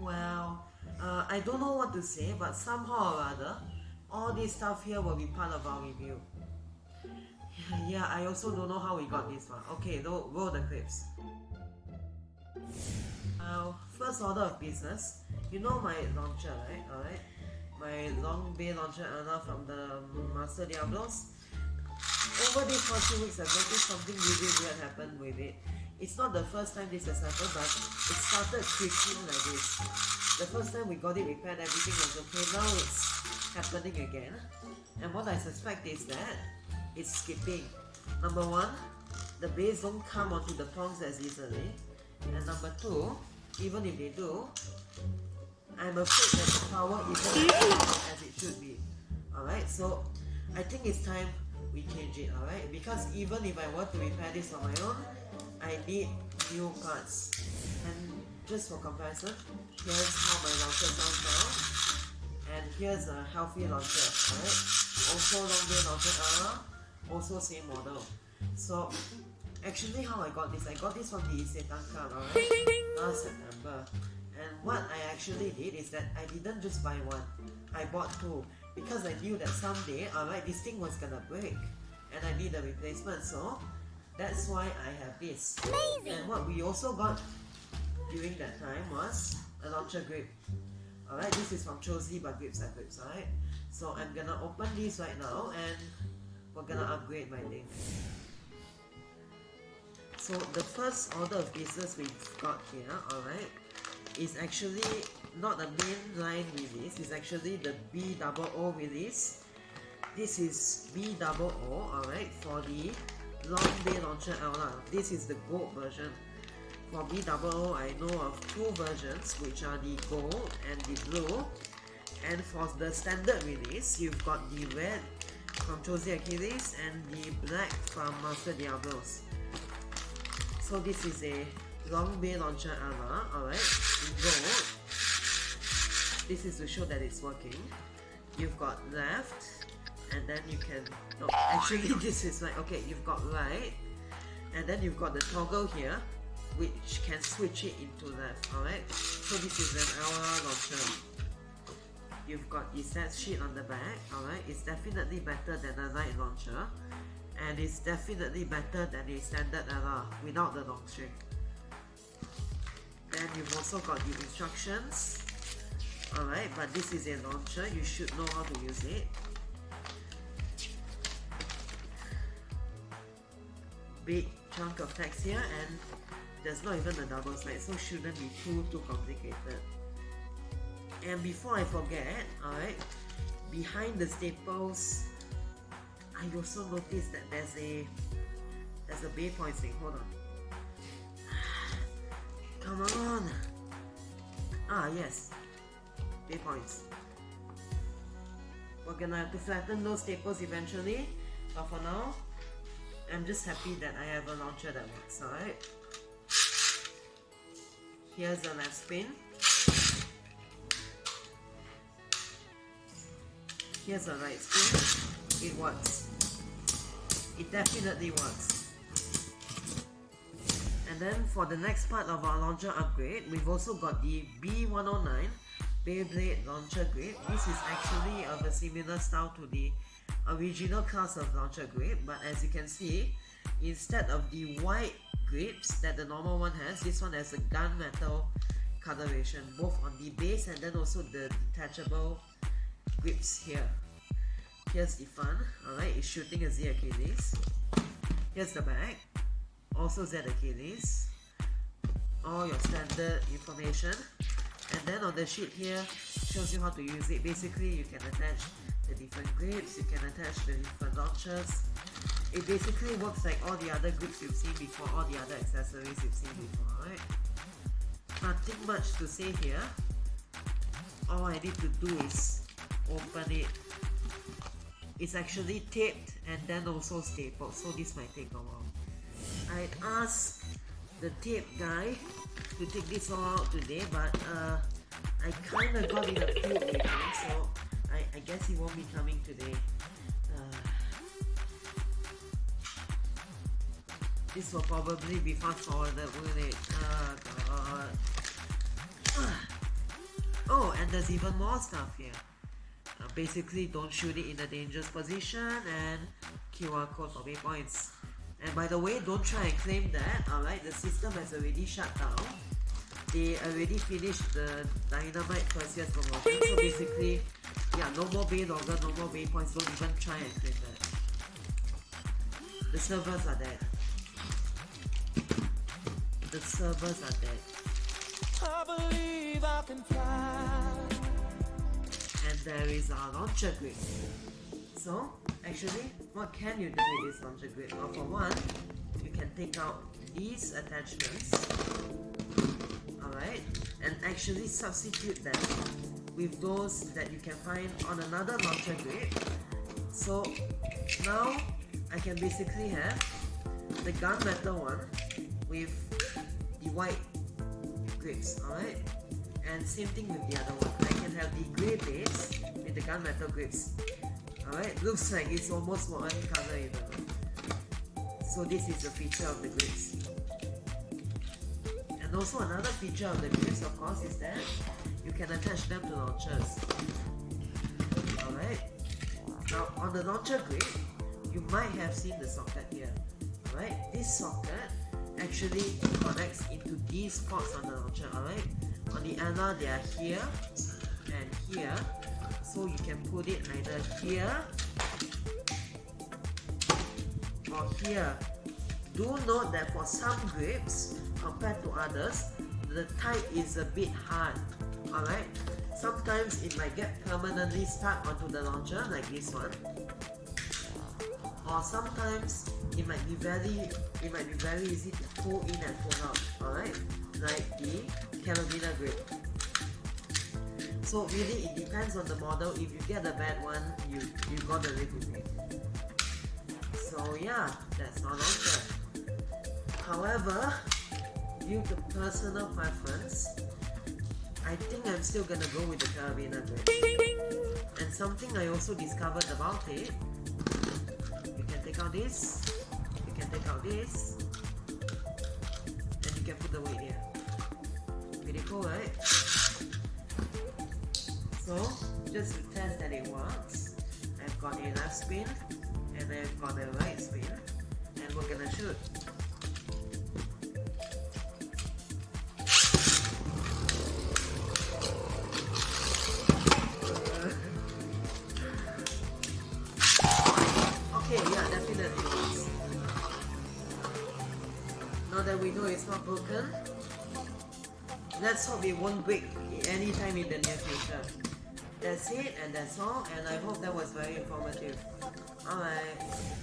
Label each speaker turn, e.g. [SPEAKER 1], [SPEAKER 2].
[SPEAKER 1] Well, uh, I don't know what to say, but somehow or other, all this stuff here will be part of our review. Yeah, I also don't know how we got this one. Okay, roll, roll the clips. Uh, first order of business. You know my launcher, right? Alright. My long Bey launcher Ana from the Master Diabolos. Over these past few weeks, I've noticed something really weird happen with it. It's not the first time this has happened, but it started creaking like this. The first time we got it repaired, everything was okay. Now it's happening again. And what I suspect is that it's skipping. Number one, the bays don't come onto the prongs as easily. And number two, even if they do, I'm afraid that the power isn't as it should be. Alright, so I think it's time we change it, alright? Because even if I want to repair this on my own, I need new parts. And just for comparison, here's how my launcher sounds now. And here's a healthy launcher, alright? Also long launcher era, also same model. So actually how I got this, I got this from the Isetan card, alright? Last September. And what I actually did is that I didn't just buy one, I bought two because I knew that someday, alright, this thing was gonna break and I need a replacement. So that's why I have this.
[SPEAKER 2] Amazing!
[SPEAKER 1] And what we also got during that time was a launcher grip. Alright, this is from Cho-Z but grips are grips, alright? So I'm gonna open this right now and we're gonna upgrade my thing. So the first order of business we've got here, alright, is actually not a mainline release, it's actually the B double O release. This is B double O, alright, for the long Bey launcher L. This is the gold version. For B double O, I know of two versions, which are the gold and the blue. And for the standard release, you've got the red from Cho-Z Achilles and the black from Master Diabolos. So this is a long Bey launcher armor, alright, gold. This is to show that it's working. You've got left, and then you can, no, actually this is like, okay, you've got right, and then you've got the toggle here, which can switch it into left, alright? So this is an hour launcher. You've got the sheet on the back, alright? It's definitely better than a light launcher and it's definitely better than a standard LR without the long string. Then you've also got the instructions. Alright, but this is a launcher, you should know how to use it. Big chunk of text here and there's not even a double slide, so shouldn't be too too complicated. And before I forget, alright, behind the staples I also noticed that there's a there's a Bey point thing. Hold on. Come on. Ah yes. Bey points. We're gonna have to flatten those staples eventually. But for now, I'm just happy that I have a launcher that works, alright? Here's the left pin. Here's a right spin. It works. It definitely works. And then for the next part of our launcher upgrade, we've also got the B109 Beyblade launcher grip. This is actually of a similar style to the original class of launcher grip, but as you can see, instead of the white grips that the normal one has, this one has a gunmetal coloration, both on the base and then also the detachable grips here. Here's the fun alright, it's shooting a Z Achilles. Here's the back, also Z Achilles. All your standard information. And then on the sheet here, shows you how to use it. Basically, you can attach the different grips, you can attach the different launchers. It basically works like all the other grips you've seen before, all the other accessories you've seen before, right? Nothing much to say here. All I need to do is open it it's actually taped and then also stapled so this might take a while I asked the tape guy to take this all out today but uh, I kinda got in a few guess he won't be coming today uh, this will probably be fast forwarded won't it? Uh, God. Oh, and there's even more stuff here. Uh, basically, don't shoot it in a dangerous position and QR code for waypoints. And by the way, don't try and claim that, alright? The system has already shut down. They already finished the Dynamite year's promotion, so basically, yeah, no more Bey Logger, no more waypoints, don't even try and claim that. The servers are dead. The servers are dead.
[SPEAKER 2] I believe I can fly.
[SPEAKER 1] and there is a launcher grip. So, actually, what can you do with this launcher grip? Well, for one, you can take out these attachments, alright, and actually substitute them with those that you can find on another launcher grip. So, now I can basically have the gunmetal one with the white grips, alright? And same thing with the other one. I can have the grey base with the gunmetal grips. Alright, looks like it's almost one color even. So this is the feature of the grips. And also another feature of the grips of course is that you can attach them to launchers. Alright. Now on the launcher grip, you might have seen the socket here. Alright, this socket actually connects into these ports on the launcher, alright? On the Anna they are here and here. So you can put it either here or here. Do note that for some grips compared to others, the tight is a bit hard. Alright? Sometimes it might get permanently stuck onto the launcher like this one. Or sometimes it might be very it might be very easy to pull in and pull out. Alright? Like the carabiner grip. So really it depends on the model. If you get a bad one, you you gotta live with it. So yeah, that's launcher. However, due to personal preference, I think I'm still gonna go with the carabiner grip. And something I also discovered about it, you can take out this, you can take out this, and you can put the weight here. Pretty cool, right? So, just to test that it works, I've got a left spin and I've got a right spin, and we're gonna shoot. We know it's not broken, let's hope it won't break anytime in the near future. That's it and that's all and I hope that was very informative. Alright.